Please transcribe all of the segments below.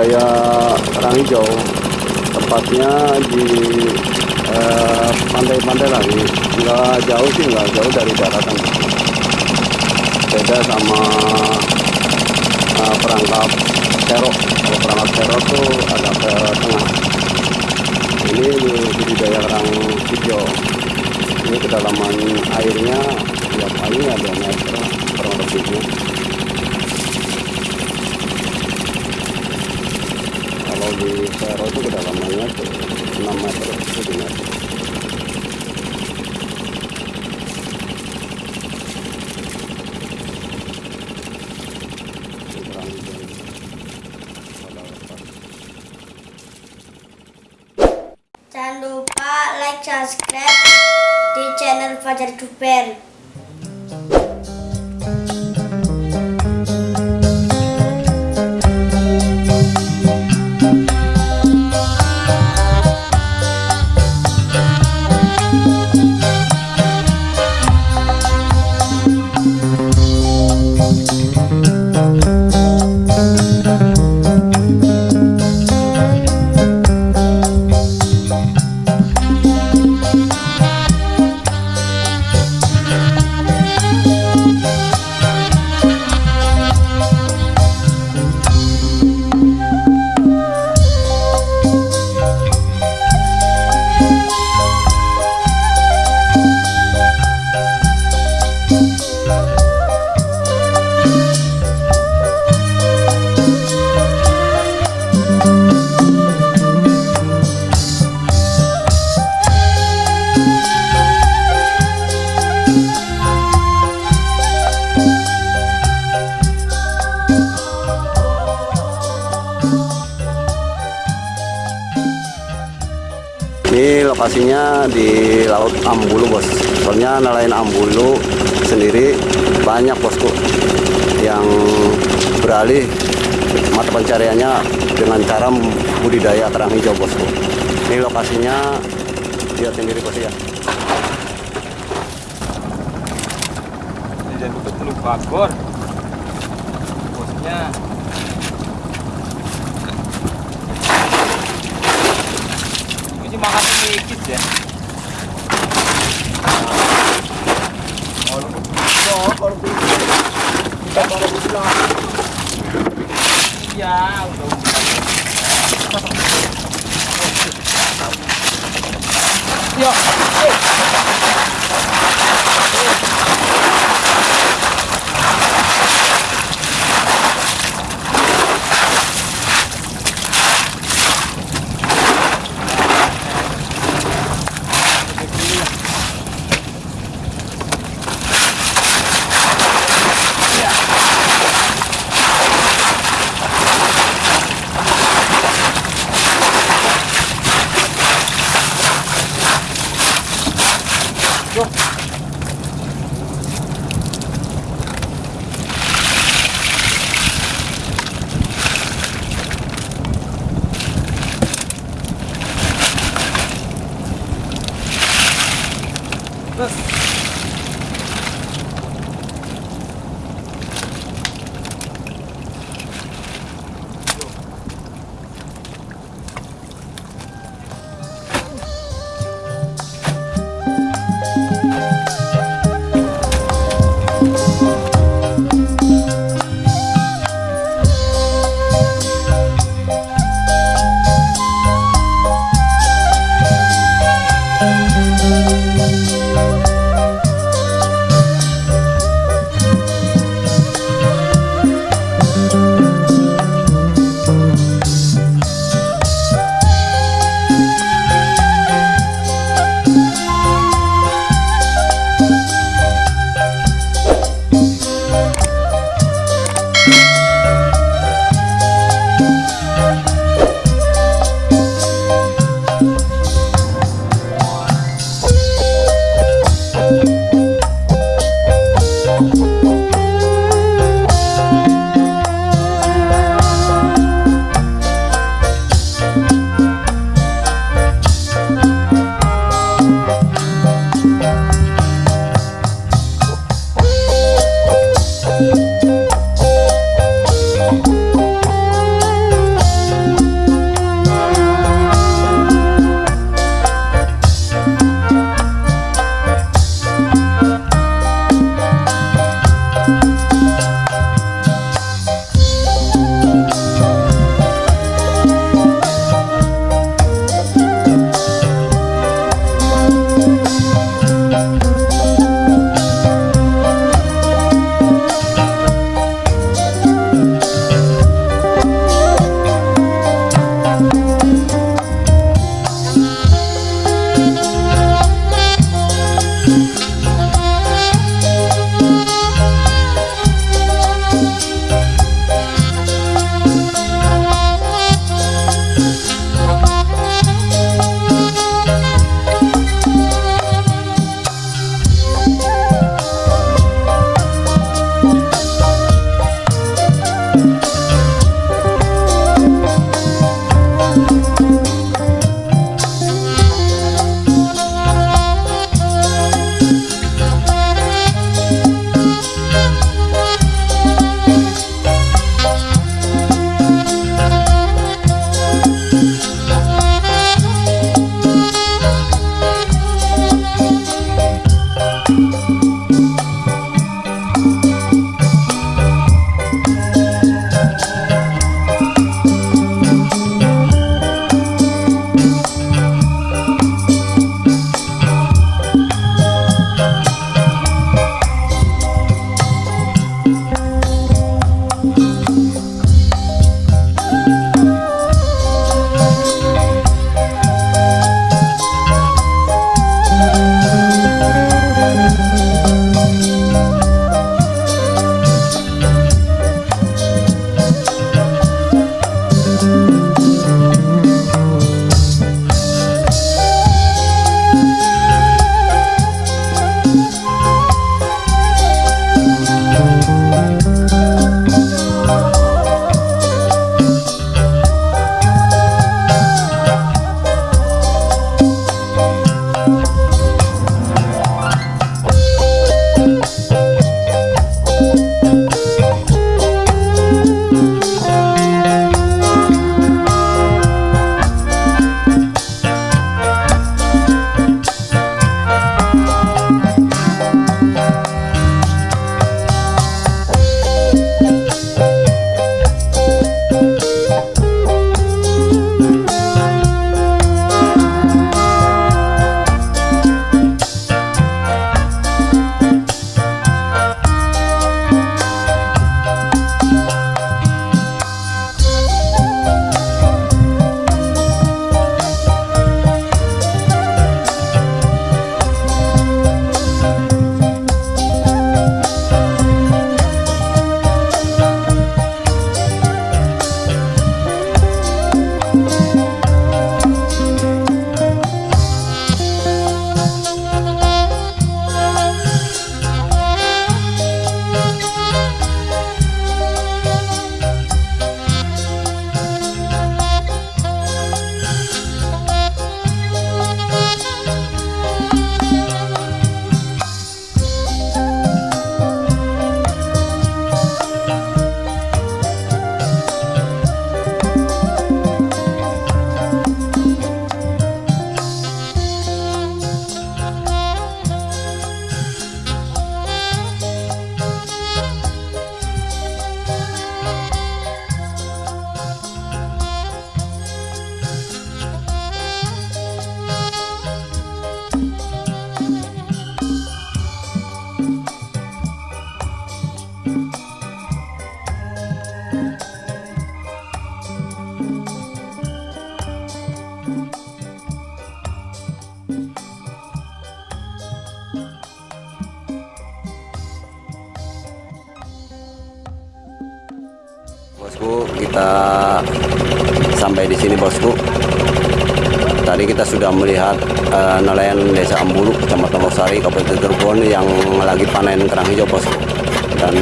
budidaya kerang hijau. Tempatnya di eh, pantai-pantai lagi nggak jauh sih nggak jauh dari daratan beda sama eh, perangkap serok. Kalau perangkap serok tuh agak ke tengah. Ini budidaya kerang hijau. Ini kedalaman airnya ya paling ada meter kurang lebihnya kalau di Sero itu kedalamannya tuh 6 meter 7 meter. Jangan lupa like, subscribe di channel Fajar Duper. Lokasinya di Laut Ambulu, Bos. Soalnya nelayan Ambulu sendiri banyak, Bosku, yang beralih mata pencariannya dengan cara budidaya kerang hijau, Bosku. Ini lokasinya lihat sendiri, Bos ya. Jangan betul teluk bagor. Bosnya ini makan sedikit ya. Iya, udah. Yo, kita sampai di sini bosku. Tadi kita sudah melihat eh, nelayan desa Ambulu kecamatan Losari Kabupaten Cirebon yang lagi panen kerang hijau bosku. Dan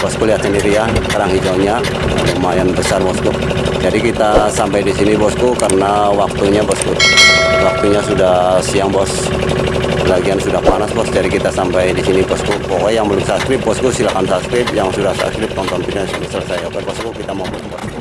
bosku lihat sendiri ya kerang hijaunya lumayan besar bosku. Jadi kita sampai di sini bosku karena waktunya bosku. Waktunya sudah siang bos lagian sudah panas bos. Jadi kita sampai di sini bosku. Pokoknya yang belum subscribe bosku silahkan subscribe. Yang sudah subscribe tonton video sampai selesai. Oke bosku kita mau bos